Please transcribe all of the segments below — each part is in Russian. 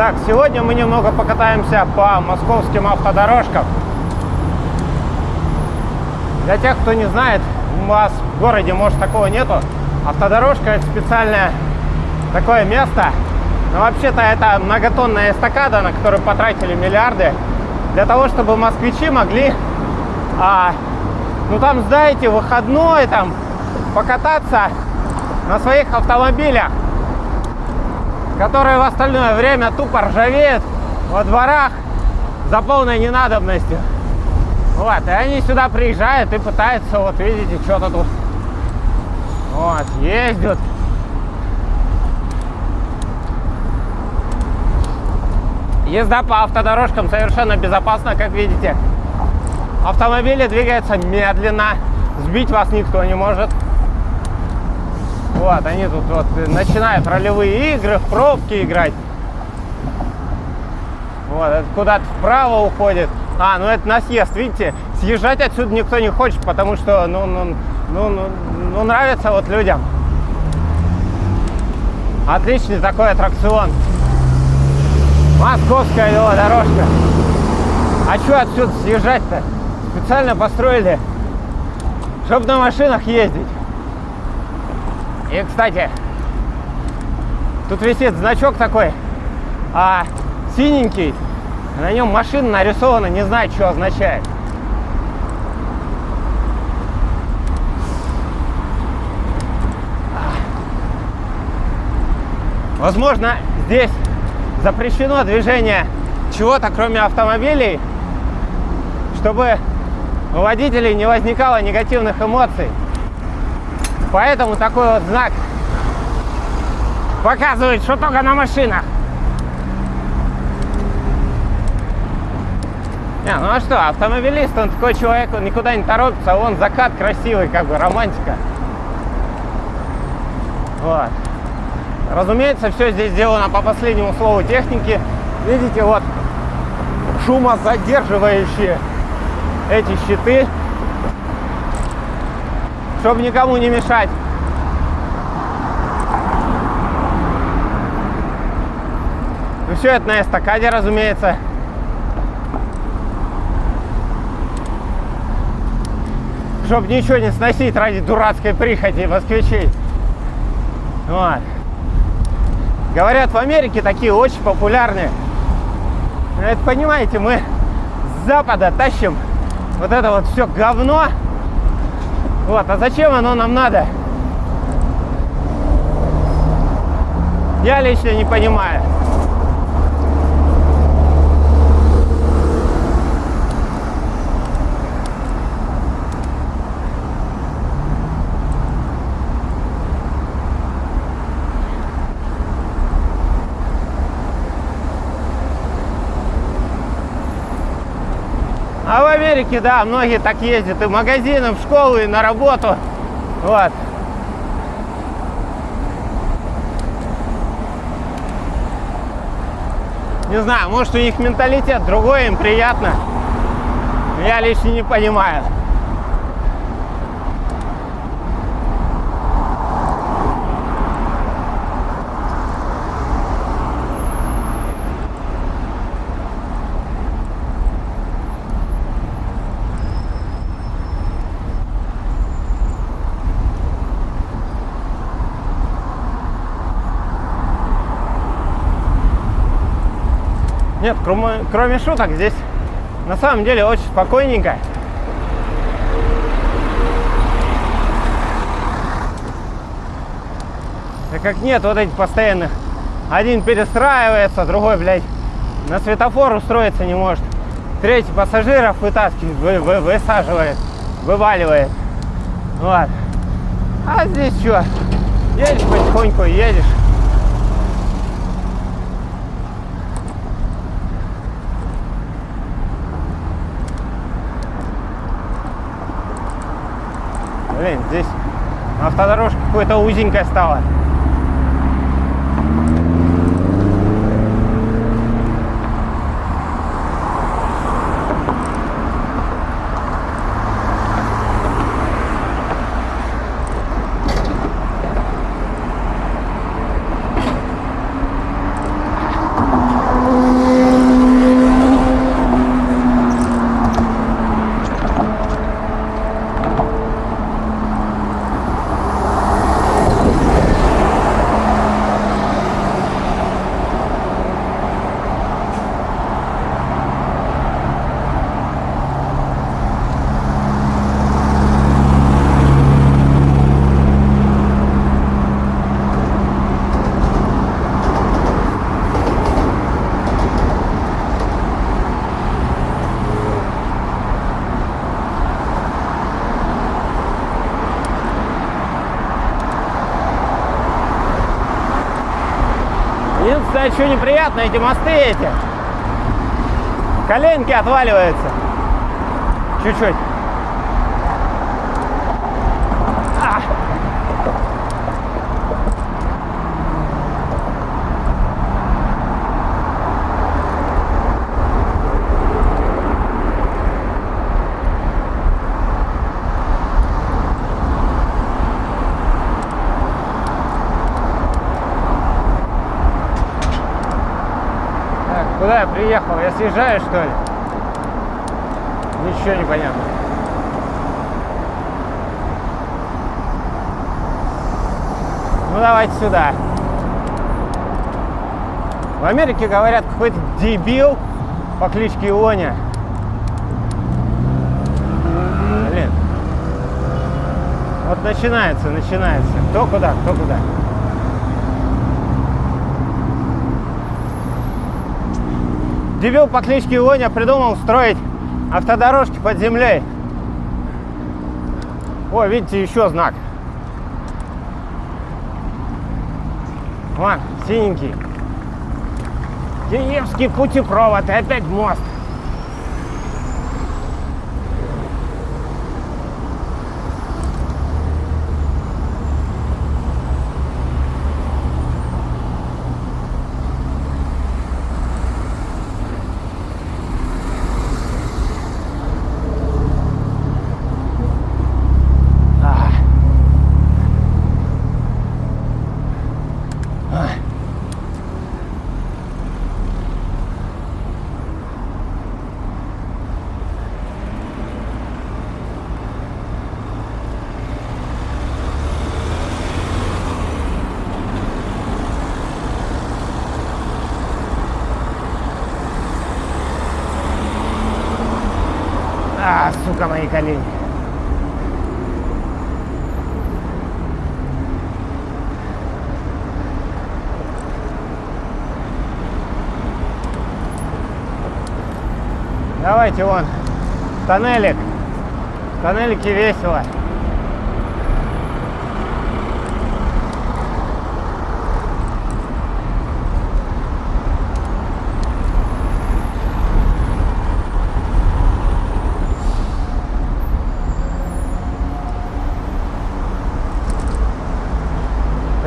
Итак, сегодня мы немного покатаемся по московским автодорожкам. Для тех, кто не знает, у вас в городе, может, такого нету. Автодорожка – это специальное такое место. Но вообще-то это многотонная эстакада, на которую потратили миллиарды, для того, чтобы москвичи могли, а, ну там, знаете, выходной, там, покататься на своих автомобилях которые в остальное время тупо ржавеют во дворах за полной ненадобностью. Вот, и они сюда приезжают и пытаются, вот видите, что-то тут вот, ездят. Езда по автодорожкам совершенно безопасна, как видите. Автомобили двигаются медленно, сбить вас никто не может. Вот, они тут вот начинают ролевые игры, в пробки играть. Вот, это куда-то вправо уходит. А, ну это на съезд, видите? Съезжать отсюда никто не хочет, потому что, ну, ну, ну, ну, ну нравится вот людям. Отличный такой аттракцион. Московская велодорожка. А что отсюда съезжать-то? Специально построили, чтобы на машинах ездить. И, кстати, тут висит значок такой, а синенький, на нем машина нарисована, не знаю, что означает. Возможно, здесь запрещено движение чего-то, кроме автомобилей, чтобы у водителей не возникало негативных эмоций. Поэтому такой вот знак показывает, что только на машинах. Не, ну а что, автомобилист, он такой человек, он никуда не торопится, он закат красивый, как бы романтика. Вот. Разумеется, все здесь сделано по последнему слову техники. Видите, вот шумозадерживающие эти щиты чтобы никому не мешать. Ну все это на эстакаде, разумеется. Чтобы ничего не сносить ради дурацкой прихоти москвичей. Вот. Говорят, в Америке такие очень популярные. Это, понимаете, мы с Запада тащим вот это вот все говно вот, а зачем оно нам надо? Я лично не понимаю. А в Америке, да, многие так ездят и в магазины, в школу, и на работу. Вот. Не знаю, может у них менталитет другой, им приятно. Я лично не понимаю. Нет, кроме, кроме шуток, здесь на самом деле очень спокойненько. Так как нет вот этих постоянных. Один перестраивается, другой, блядь, на светофор устроиться не может. Третий пассажиров вытаскивает, вы, вы, высаживает, вываливает. Вот. А здесь что? Едешь потихоньку, едешь. Блин, здесь автодорожка какой-то узенькая стала. Что неприятно, эти мосты эти. Коленки отваливаются. Чуть-чуть. А! Так, куда я приехал? Я съезжаю, что ли? Ничего не понятно. Ну давайте сюда. В Америке говорят какой-то дебил по кличке Ионя. Блин. Вот начинается, начинается. Кто куда, кто куда. Дебил по кличке Ионя придумал строить автодорожки под землей. О, видите, еще знак. Вон, синенький. Киевский путепровод и опять мост. А. Ай. А, сука, мои колени. Давайте вон, тоннелик. В тоннелике весело.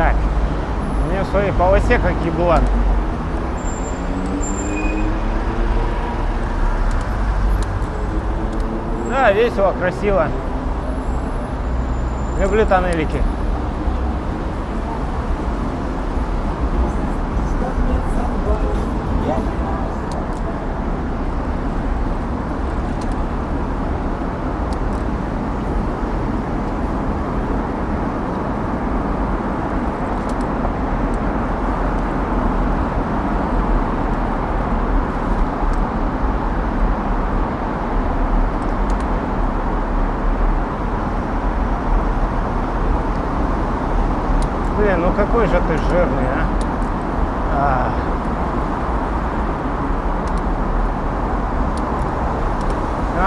Так, у меня в полосе как еблан. Да, весело, красиво. Люблю тоннелики. Блин, ну какой же ты жирный, а? А.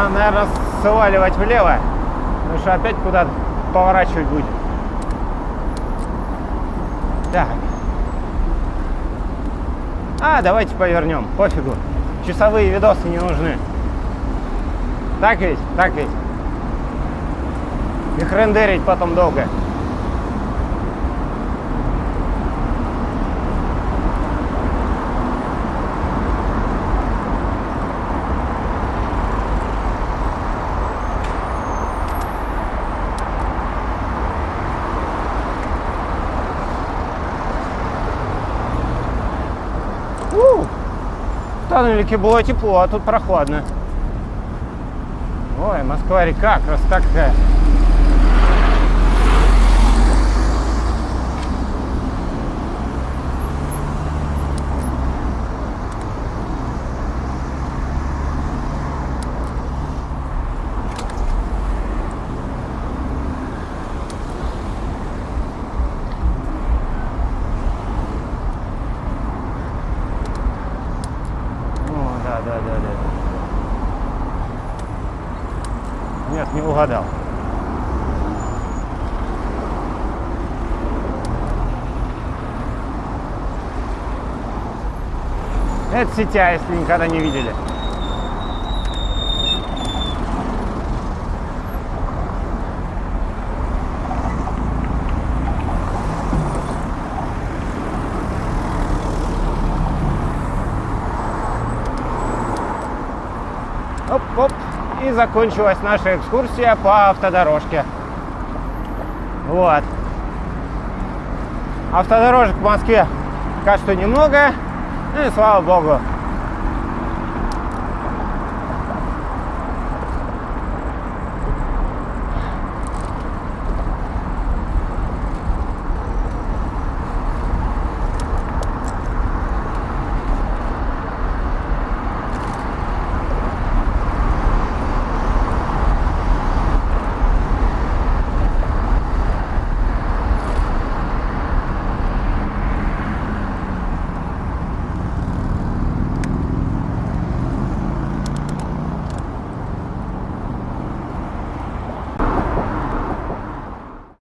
Надо, наверное, сваливать влево, потому что опять куда-то поворачивать будет. Так. А, давайте повернем, пофигу. Часовые видосы не нужны. Так ведь? Так ведь? Их рендерить потом долго. У, В тоннелике было тепло, а тут прохладно. Ой, Москва-река, красота какая. попадал. Это сетя, если никогда не видели. И закончилась наша экскурсия по автодорожке. Вот. Автодорожек в Москве пока что немного. Ну и слава богу.